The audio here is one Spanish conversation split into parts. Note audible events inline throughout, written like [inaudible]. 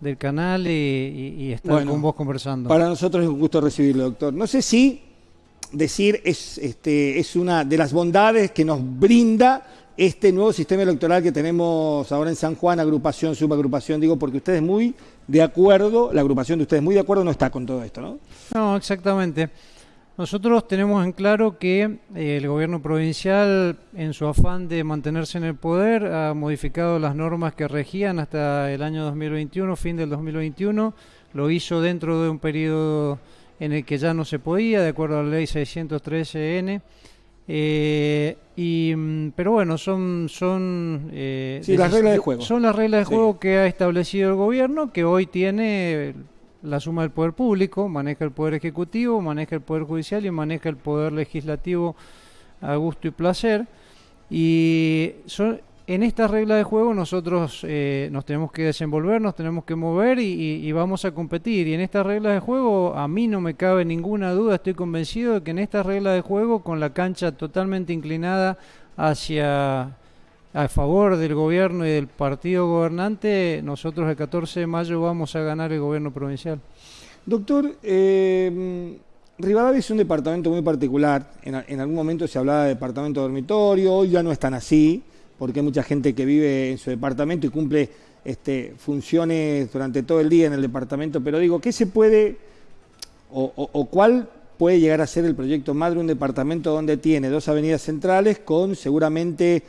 del canal y, estar con vos conversando. Para nosotros es un gusto recibirlo, doctor. No sé si decir es, este, es una de las bondades que nos brinda este nuevo sistema electoral que tenemos ahora en San Juan, agrupación, subagrupación, digo, porque ustedes muy de acuerdo, la agrupación de ustedes muy de acuerdo no está con todo esto, ¿no? No, exactamente. Nosotros tenemos en claro que eh, el gobierno provincial, en su afán de mantenerse en el poder, ha modificado las normas que regían hasta el año 2021, fin del 2021. Lo hizo dentro de un periodo en el que ya no se podía, de acuerdo a la ley 613N. Eh, y, mm, pero bueno, son, son, eh, las reglas de juego. Son las reglas de juego que ha establecido el gobierno, que hoy tiene la suma del poder público, maneja el poder ejecutivo, maneja el poder judicial y maneja el poder legislativo a gusto y placer. Y en esta regla de juego nosotros eh, nos tenemos que desenvolver, nos tenemos que mover y, vamos a competir. Y en esta regla de juego a mí no me cabe ninguna duda, estoy convencido de que en esta regla de juego, con la cancha totalmente inclinada hacia a favor del gobierno y del partido gobernante, nosotros el 14 de mayo vamos a ganar el gobierno provincial. Doctor, eh, Rivadavia es un departamento muy particular. En, algún momento se hablaba de departamento dormitorio, hoy ya no es tan así, porque hay mucha gente que vive en su departamento y cumple este, funciones durante todo el día en el departamento. Pero digo, ¿qué se puede o, o cuál puede llegar a ser el proyecto madre un departamento donde tiene dos avenidas centrales con seguramente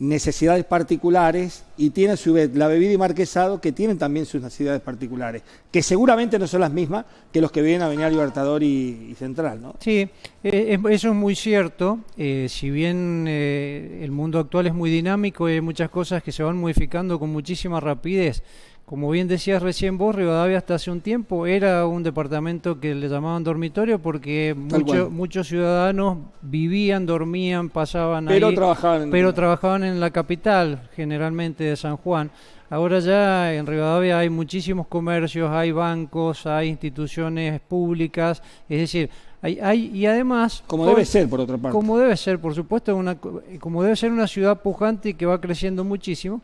necesidades particulares y tiene a su vez la bebida y marquesado que tienen también sus necesidades particulares, que seguramente no son las mismas que los que viven a Avenida Libertador y, Central, ¿no? Sí, eh, eso es muy cierto. Eh, si bien eh, el mundo actual es muy dinámico y hay muchas cosas que se van modificando con muchísima rapidez, como bien decías recién vos, Rivadavia hasta hace un tiempo era un departamento que le llamaban dormitorio porque muchos ciudadanos vivían, dormían, pasaban pero ahí, trabajaban pero trabajaban en la capital, generalmente de San Juan. Ahora ya en Rivadavia hay muchísimos comercios, hay bancos, hay instituciones públicas, es decir, hay, hay y además como debe ser por otra parte, como debe ser, por supuesto, una como debe ser una ciudad pujante y que va creciendo muchísimo.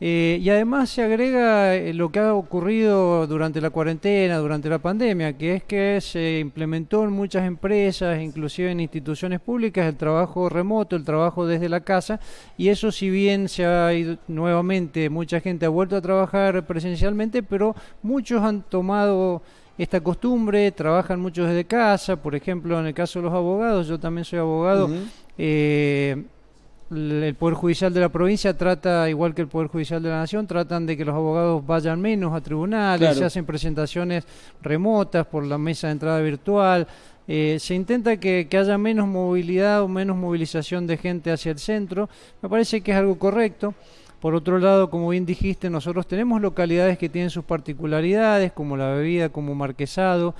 Eh, y además se agrega eh, lo que ha ocurrido durante la cuarentena, durante la pandemia, que es que se implementó en muchas empresas, inclusive en instituciones públicas, el trabajo remoto, el trabajo desde la casa, y eso si bien se ha ido nuevamente, mucha gente ha vuelto a trabajar presencialmente, pero muchos han tomado esta costumbre, trabajan muchos desde casa, por ejemplo, en el caso de los abogados, yo también soy abogado, el Poder Judicial de la provincia trata, igual que el Poder Judicial de la Nación, tratan de que los abogados vayan menos a tribunales, se hacen presentaciones remotas por la mesa de entrada virtual, eh, se intenta que, haya menos movilidad o menos movilización de gente hacia el centro, me parece que es algo correcto. Por otro lado, como bien dijiste, nosotros tenemos localidades que tienen sus particularidades, como la bebida, como Marquesado.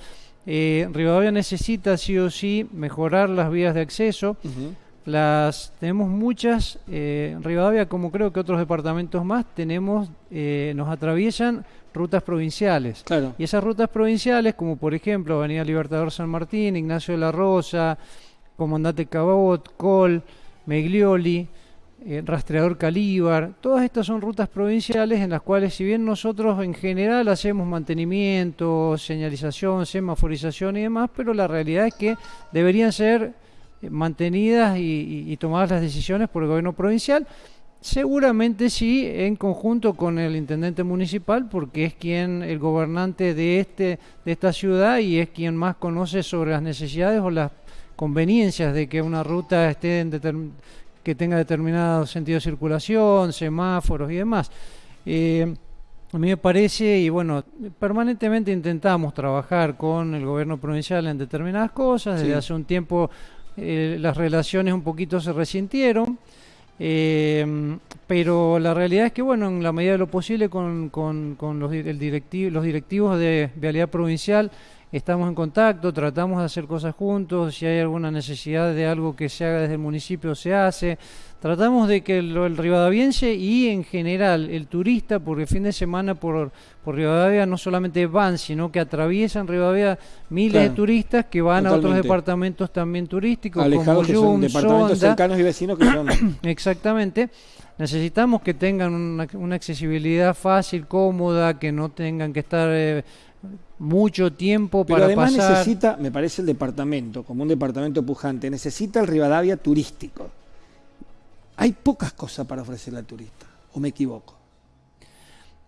Eh, Rivadavia necesita sí o sí mejorar las vías de acceso. Las tenemos muchas, eh, en Rivadavia, como creo que otros departamentos más, tenemos, eh, nos atraviesan rutas provinciales. Y esas rutas provinciales, como por ejemplo Avenida Libertador San Martín, Ignacio de la Rosa, Comandante Cabot, Col, Meglioli, eh, Rastreador Calíbar, todas estas son rutas provinciales en las cuales si bien nosotros en general hacemos mantenimiento, señalización, semaforización y demás, pero la realidad es que deberían ser mantenidas y, tomadas las decisiones por el gobierno provincial. Seguramente sí, en conjunto con el intendente municipal, porque es quien, el gobernante de, este, de esta ciudad y es quien más conoce sobre las necesidades o las conveniencias de que una ruta esté en que tenga determinado sentido de circulación, semáforos y demás. Eh, a mí me parece, y bueno, permanentemente intentamos trabajar con el gobierno provincial en determinadas cosas, desde hace un tiempo eh, las relaciones un poquito se resintieron, eh, pero la realidad es que, bueno, en la medida de lo posible con, los, el los directivos de Vialidad Provincial estamos en contacto, tratamos de hacer cosas juntos, si hay alguna necesidad de algo que se haga desde el municipio se hace. Tratamos de que el, rivadaviense y en general el turista, porque fin de semana por, por Rivadavia no solamente van, sino que atraviesan Rivadavia miles de turistas que van a otros departamentos también turísticos, como Yum, departamentos cercanos y vecinos que son. [clears throat] Exactamente. Necesitamos que tengan una, accesibilidad fácil, cómoda, que no tengan que estar eh, mucho tiempo Pero además necesita, me parece el departamento, como un departamento pujante, necesita el Rivadavia turístico. Hay pocas cosas para ofrecerle al turista, o me equivoco.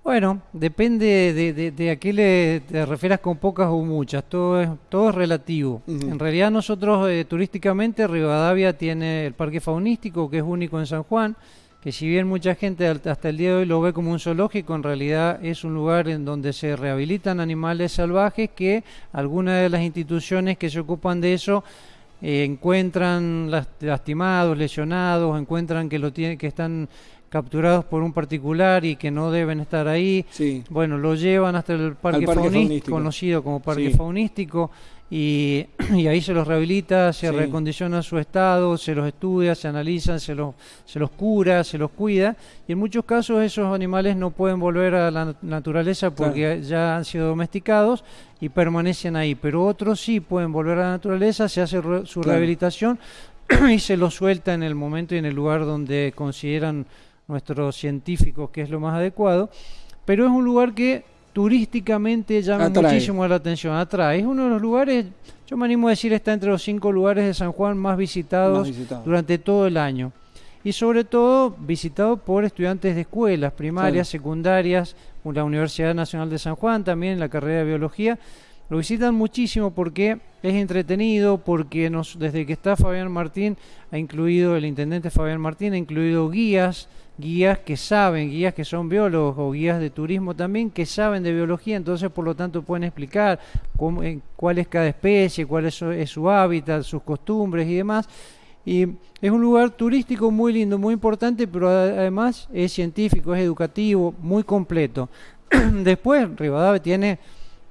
Bueno, depende de, a qué le te refieras con pocas o muchas, todo es, todo es relativo. En realidad nosotros eh, turísticamente Rivadavia tiene el parque faunístico que es único en San Juan, que si bien mucha gente hasta el día de hoy lo ve como un zoológico, en realidad es un lugar en donde se rehabilitan animales salvajes que algunas de las instituciones que se ocupan de eso eh, encuentran lastimados, lesionados, encuentran que lo tienen, que están capturados por un particular y que no deben estar ahí. Bueno, lo llevan hasta el parque, faunístico, conocido como parque faunístico, [clears throat] y, ahí se los rehabilita, se recondiciona su estado, se los estudia, se analizan, se los, se los cura, se los cuida, y en muchos casos esos animales no pueden volver a la naturaleza porque ya han sido domesticados y permanecen ahí, pero otros sí pueden volver a la naturaleza, se hace su rehabilitación [clears throat] y se los suelta en el momento y en el lugar donde consideran nuestros científicos que es lo más adecuado, pero es un lugar que turísticamente llama muchísimo la atención, atrae. Es uno de los lugares, yo me animo a decir, está entre los cinco lugares de San Juan más visitados, durante todo el año. Y sobre todo visitado por estudiantes de escuelas primarias, secundarias, la Universidad Nacional de San Juan, también la carrera de biología. Lo visitan muchísimo porque es entretenido, porque nos, desde que está Fabián Martín, ha incluido, el intendente Fabián Martín, ha incluido guías, guías que saben, guías que son biólogos o guías de turismo también, que saben de biología, entonces por lo tanto pueden explicar eh, cuál es cada especie, cuál es su hábitat, sus costumbres y demás. Y es un lugar turístico muy lindo, muy importante, pero además es científico, es educativo, muy completo. [clears throat] Después, Rivadavia tiene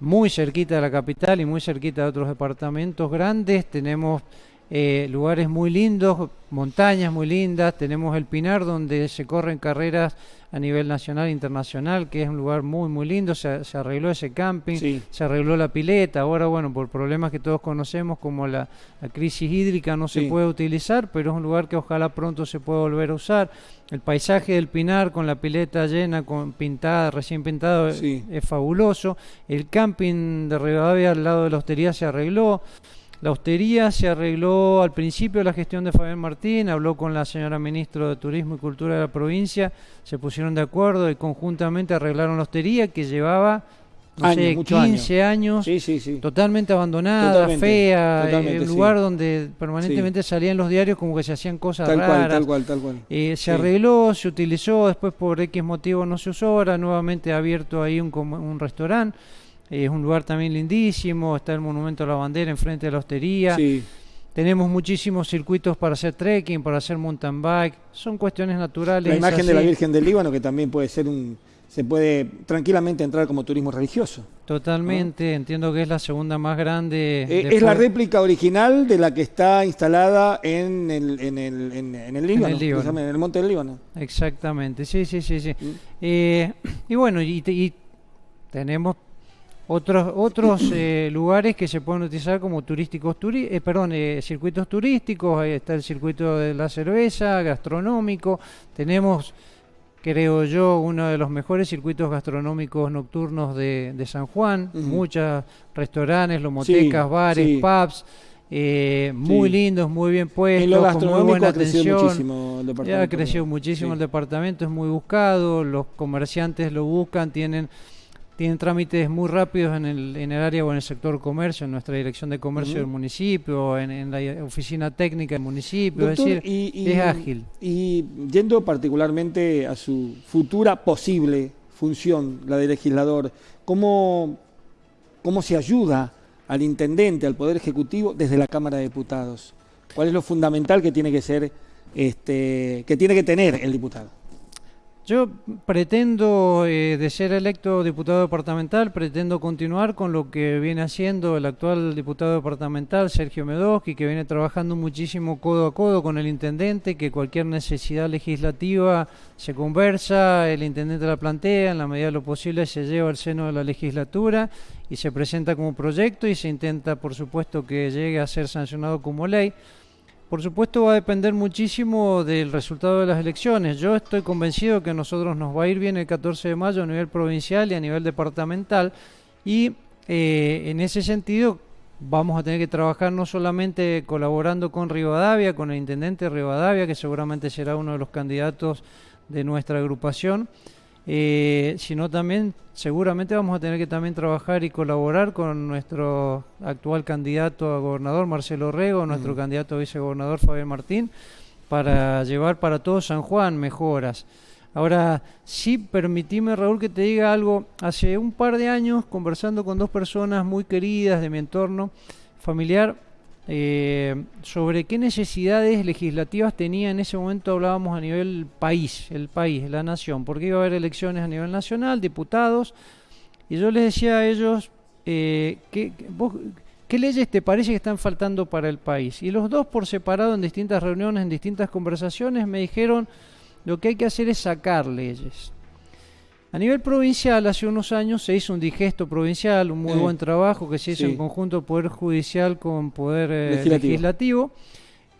muy cerquita de la capital y muy cerquita de otros departamentos grandes, tenemos eh, lugares muy lindos, montañas muy lindas, tenemos el Pinar donde se corren carreras a nivel nacional e internacional, que es un lugar muy muy lindo, se, arregló ese camping, se arregló la pileta, ahora bueno, por problemas que todos conocemos como la, crisis hídrica no se puede utilizar, pero es un lugar que ojalá pronto se pueda volver a usar. El paisaje del Pinar con la pileta llena, con pintada, recién pintado, es, fabuloso. El camping de Rivadavia al lado de la hostería se arregló. La hostería se arregló al principio de la gestión de Fabián Martín, habló con la señora ministra de Turismo y Cultura de la provincia, se pusieron de acuerdo y conjuntamente arreglaron la hostería que llevaba no sé, 15 años, totalmente abandonada, fea, el eh, lugar donde permanentemente salían los diarios como que se hacían cosas tal raras. Cual, tal cual, tal cual. Eh, se arregló, se utilizó, después por X motivo no se usó, ahora nuevamente ha abierto ahí un, un restaurante es un lugar también lindísimo, está el Monumento a la Bandera enfrente de la hostería. Tenemos muchísimos circuitos para hacer trekking, para hacer mountain bike, son cuestiones naturales. La imagen de la Virgen del Líbano, que también puede ser un, se puede tranquilamente entrar como turismo religioso. Totalmente, entiendo que es la segunda más grande. Eh, es la réplica original de la que está instalada en el, en el, en, el Líbano, en el, monte del Líbano. Exactamente, sí, sí, sí. sí. Mm. Eh, [clears throat] y bueno, y, y tenemos otros otros eh, lugares que se pueden utilizar como turísticos eh, perdón eh, circuitos turísticos ahí está el circuito de la cerveza gastronómico. Tenemos creo yo uno de los mejores circuitos gastronómicos nocturnos de, San Juan. Muchos restaurantes lomotecas bares pubs muy lindos, muy bien puestos, con muy buena atención. Muchísimo el departamento, ya ha crecido muchísimo el departamento, es muy buscado, los comerciantes lo buscan, tienen tienen trámites muy rápidos en el, en el área o en el sector comercio, en nuestra dirección de comercio del municipio, en, la oficina técnica del municipio, es decir, es ágil. Y yendo particularmente a su futura posible función, la de legislador, ¿cómo, cómo se ayuda al intendente, al Poder Ejecutivo desde la Cámara de Diputados? ¿Cuál es lo fundamental que tiene que ser, este, que tiene que tener el diputado? Yo pretendo, eh, de ser electo diputado departamental, pretendo continuar con lo que viene haciendo el actual diputado departamental, Sergio Medoski, que viene trabajando muchísimo codo a codo con el intendente, que cualquier necesidad legislativa se conversa, el intendente la plantea, en la medida de lo posible se lleva al seno de la legislatura y se presenta como proyecto y se intenta, por supuesto, que llegue a ser sancionado como ley. Por supuesto va a depender muchísimo del resultado de las elecciones. Yo estoy convencido que a nosotros nos va a ir bien el 14 de mayo a nivel provincial y a nivel departamental y eh, en ese sentido vamos a tener que trabajar no solamente colaborando con Rivadavia, con el intendente Rivadavia, que seguramente será uno de los candidatos de nuestra agrupación, eh, sino también seguramente vamos a tener que también trabajar y colaborar con nuestro actual candidato a gobernador Marcelo Rego, nuestro candidato a vicegobernador Fabián Martín, para llevar para todo San Juan mejoras. Ahora, sí, permitime, Raúl, que te diga algo. Hace un par de años, conversando con dos personas muy queridas de mi entorno familiar, eh, sobre qué necesidades legislativas tenía en ese momento hablábamos a nivel país, el país, la nación, porque iba a haber elecciones a nivel nacional, diputados, y yo les decía a ellos, eh, ¿qué, ¿qué leyes te parece que están faltando para el país? Y los dos por separado en distintas reuniones, en distintas conversaciones, me dijeron, lo que hay que hacer es sacar leyes. A nivel provincial, hace unos años se hizo un digesto provincial, un muy buen trabajo que se hizo en conjunto Poder Judicial con Poder eh, legislativo.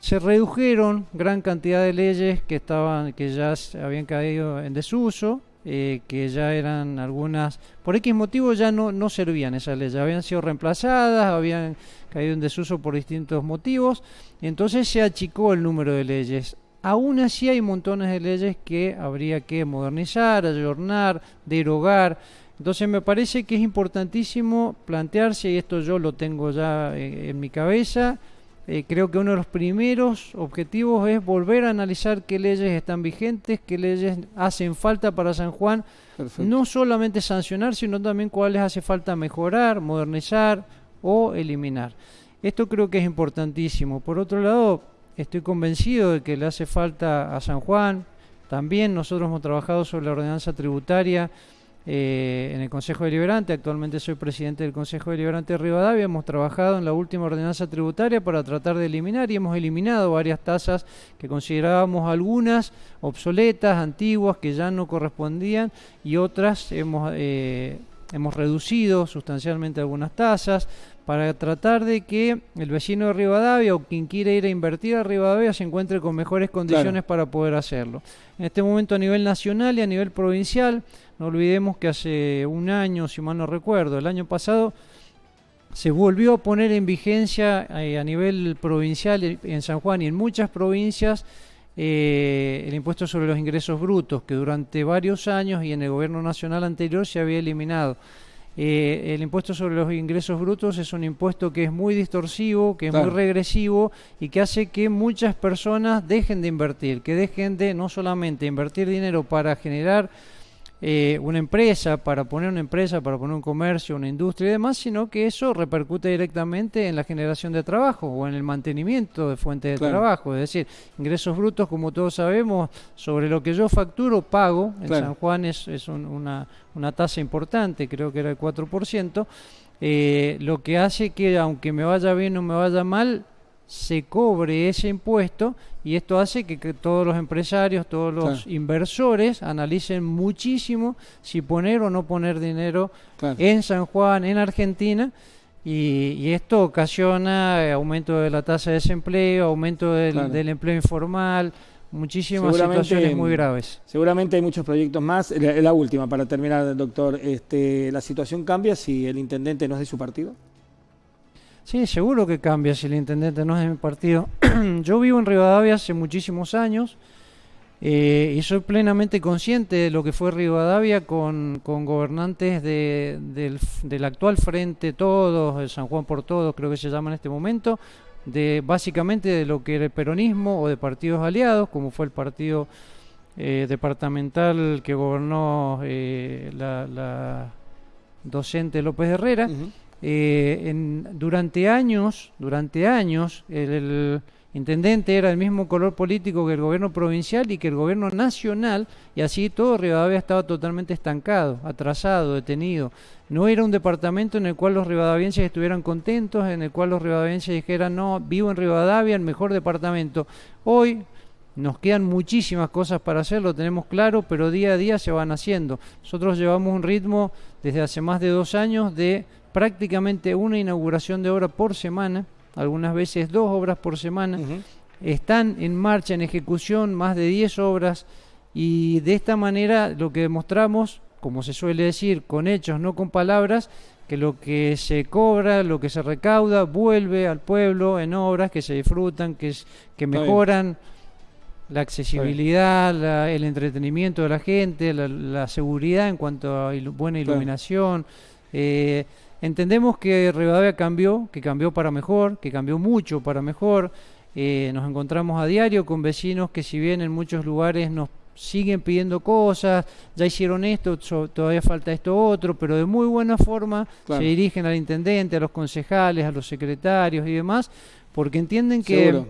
Se redujeron gran cantidad de leyes que estaban, que ya habían caído en desuso, eh, que ya eran algunas, por X motivo ya no, no servían esas leyes, habían sido reemplazadas, habían caído en desuso por distintos motivos, y entonces se achicó el número de leyes. Aún así hay montones de leyes que habría que modernizar, ayornar, derogar. Entonces me parece que es importantísimo plantearse, y esto yo lo tengo ya eh, en mi cabeza, eh, creo que uno de los primeros objetivos es volver a analizar qué leyes están vigentes, qué leyes hacen falta para San Juan, no solamente sancionar, sino también cuáles hace falta mejorar, modernizar o eliminar. Esto creo que es importantísimo. Por otro lado, Estoy convencido de que le hace falta a San Juan. También nosotros hemos trabajado sobre la ordenanza tributaria eh, en el Consejo Deliberante. Actualmente soy presidente del Consejo Deliberante de Rivadavia. Hemos trabajado en la última ordenanza tributaria para tratar de eliminar y hemos eliminado varias tasas que considerábamos algunas obsoletas, antiguas, que ya no correspondían y otras hemos, eh, hemos reducido sustancialmente algunas tasas para tratar de que el vecino de Rivadavia o quien quiera ir a invertir a Rivadavia se encuentre con mejores condiciones para poder hacerlo. En este momento a nivel nacional y a nivel provincial, no olvidemos que hace un año, si mal no recuerdo, el año pasado, se volvió a poner en vigencia eh, a nivel provincial en San Juan y en muchas provincias eh, el impuesto sobre los ingresos brutos, que durante varios años y en el gobierno nacional anterior se había eliminado. Eh, el impuesto sobre los ingresos brutos es un impuesto que es muy distorsivo, que es muy regresivo y que hace que muchas personas dejen de invertir, que dejen de no solamente invertir dinero para generar eh, una empresa, para poner una empresa, para poner un comercio, una industria y demás, sino que eso repercute directamente en la generación de trabajo o en el mantenimiento de fuentes de trabajo. Es decir, ingresos brutos, como todos sabemos, sobre lo que yo facturo, pago. En San Juan es, una, una tasa importante, creo que era el 4%. Eh, lo que hace que aunque me vaya bien o me vaya mal, se cobre ese impuesto y esto hace que, todos los empresarios, todos los inversores analicen muchísimo si poner o no poner dinero en San Juan, en Argentina. Y, esto ocasiona eh, aumento de la tasa de desempleo, aumento del, empleo informal, muchísimas situaciones muy graves. Seguramente hay muchos proyectos más. La, la última, para terminar, doctor, este, ¿la situación cambia si el intendente no es de su partido? Sí, seguro que cambia si el intendente no es de mi partido. [clears throat] Yo vivo en Rivadavia hace muchísimos años eh, y soy plenamente consciente de lo que fue Rivadavia con, gobernantes del, actual Frente Todos, el San Juan por Todos, creo que se llama en este momento, de básicamente de lo que era el peronismo o de partidos aliados, como fue el partido eh, departamental que gobernó eh, la, docente López Herrera. Eh, en, durante años, durante años, el, intendente era el mismo color político que el gobierno provincial y que el gobierno nacional, y así todo Rivadavia estaba totalmente estancado, atrasado, detenido. No era un departamento en el cual los rivadavienses estuvieran contentos, en el cual los rivadavienses dijeran, no, vivo en Rivadavia, el mejor departamento. Hoy nos quedan muchísimas cosas para hacer, lo tenemos claro, pero día a día se van haciendo. Nosotros llevamos un ritmo desde hace más de dos años de prácticamente una inauguración de obra por semana algunas veces dos obras por semana. Están en marcha, en ejecución, más de 10 obras y de esta manera lo que demostramos, como se suele decir, con hechos, no con palabras, que lo que se cobra, lo que se recauda, vuelve al pueblo en obras que se disfrutan, que, que mejoran la accesibilidad, el entretenimiento de la gente, la, seguridad en cuanto a buena iluminación. Eh, Entendemos que Rivadavia cambió, que cambió para mejor, que cambió mucho para mejor. Eh, nos encontramos a diario con vecinos que si bien en muchos lugares nos siguen pidiendo cosas, ya hicieron esto, todavía falta esto otro, pero de muy buena forma se dirigen al intendente, a los concejales, a los secretarios y demás, porque entienden que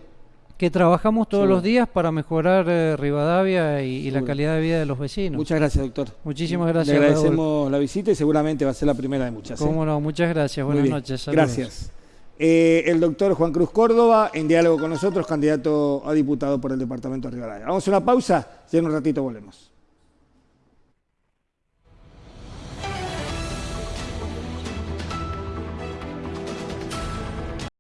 que trabajamos todos los días para mejorar eh, Rivadavia y, la calidad de vida de los vecinos. Muchas gracias, doctor. Muchísimas gracias. Le agradecemos la visita y seguramente va a ser la primera de muchas. ¿eh? Cómo no, muchas gracias. Buenas noches. Gracias. Eh, el doctor Juan Cruz Córdoba, en diálogo con nosotros, candidato a diputado por el departamento de Rivadavia. Vamos a una pausa y en un ratito volvemos.